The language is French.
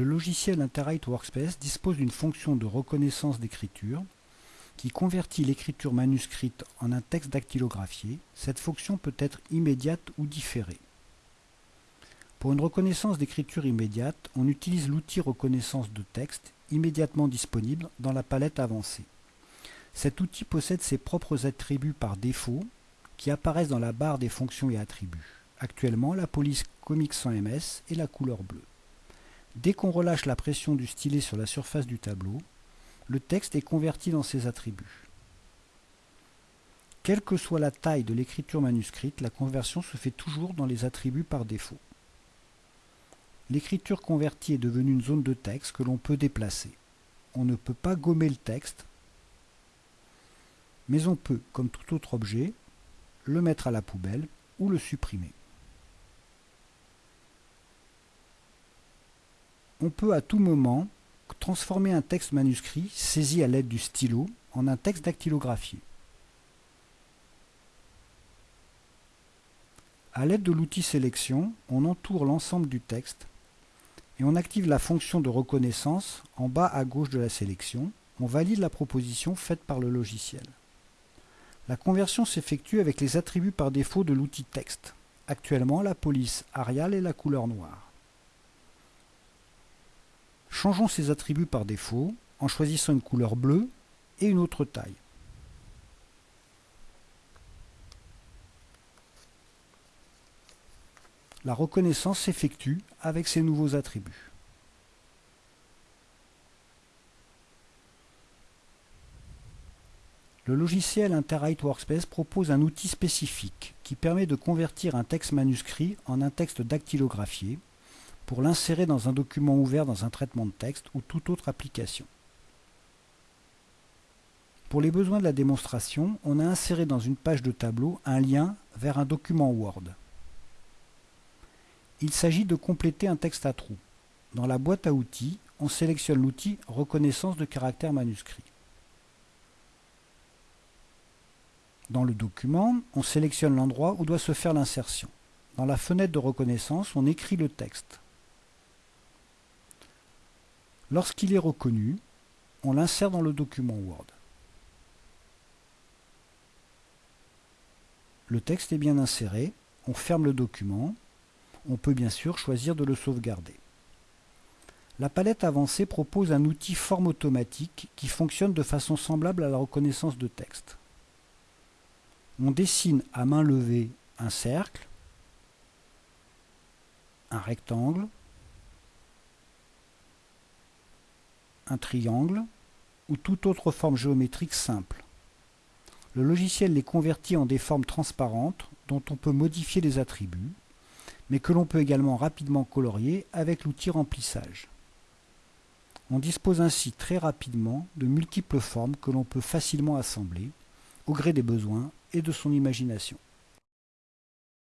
Le logiciel Interrite Workspace dispose d'une fonction de reconnaissance d'écriture qui convertit l'écriture manuscrite en un texte dactylographié. Cette fonction peut être immédiate ou différée. Pour une reconnaissance d'écriture immédiate, on utilise l'outil reconnaissance de texte immédiatement disponible dans la palette avancée. Cet outil possède ses propres attributs par défaut qui apparaissent dans la barre des fonctions et attributs. Actuellement, la police Comics sans MS est la couleur bleue. Dès qu'on relâche la pression du stylet sur la surface du tableau, le texte est converti dans ses attributs. Quelle que soit la taille de l'écriture manuscrite, la conversion se fait toujours dans les attributs par défaut. L'écriture convertie est devenue une zone de texte que l'on peut déplacer. On ne peut pas gommer le texte, mais on peut, comme tout autre objet, le mettre à la poubelle ou le supprimer. On peut à tout moment transformer un texte manuscrit saisi à l'aide du stylo en un texte dactylographié. À l'aide de l'outil sélection, on entoure l'ensemble du texte et on active la fonction de reconnaissance en bas à gauche de la sélection. On valide la proposition faite par le logiciel. La conversion s'effectue avec les attributs par défaut de l'outil texte. Actuellement, la police Arial est la couleur noire. Changeons ces attributs par défaut en choisissant une couleur bleue et une autre taille. La reconnaissance s'effectue avec ces nouveaux attributs. Le logiciel Interrite Workspace propose un outil spécifique qui permet de convertir un texte manuscrit en un texte dactylographié pour l'insérer dans un document ouvert dans un traitement de texte ou toute autre application. Pour les besoins de la démonstration, on a inséré dans une page de tableau un lien vers un document Word. Il s'agit de compléter un texte à trous. Dans la boîte à outils, on sélectionne l'outil Reconnaissance de caractère manuscrit. Dans le document, on sélectionne l'endroit où doit se faire l'insertion. Dans la fenêtre de reconnaissance, on écrit le texte. Lorsqu'il est reconnu, on l'insère dans le document Word. Le texte est bien inséré, on ferme le document, on peut bien sûr choisir de le sauvegarder. La palette avancée propose un outil forme automatique qui fonctionne de façon semblable à la reconnaissance de texte. On dessine à main levée un cercle, un rectangle, un triangle ou toute autre forme géométrique simple. Le logiciel les convertit en des formes transparentes dont on peut modifier les attributs, mais que l'on peut également rapidement colorier avec l'outil remplissage. On dispose ainsi très rapidement de multiples formes que l'on peut facilement assembler, au gré des besoins et de son imagination.